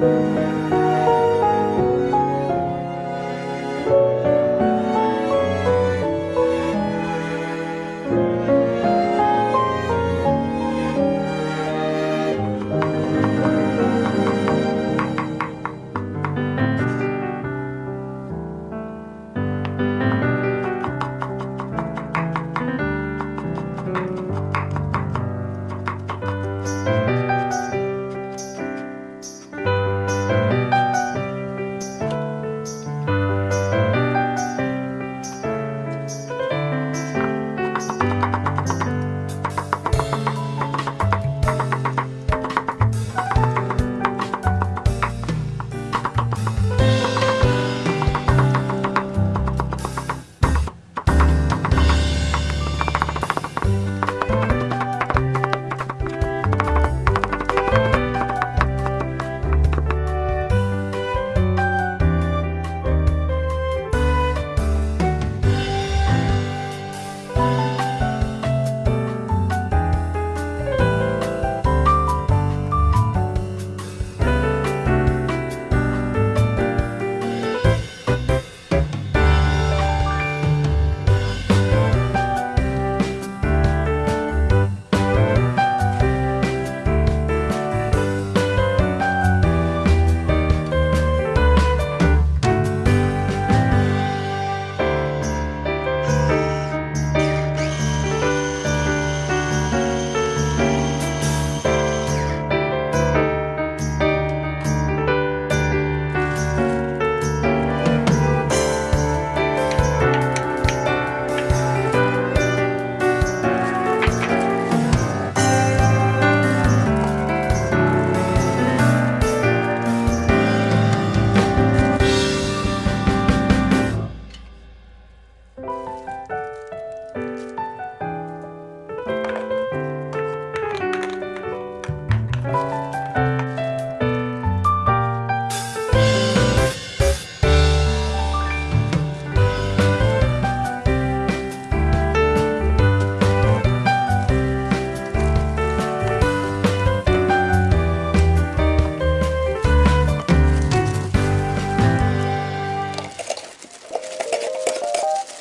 Música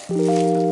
Música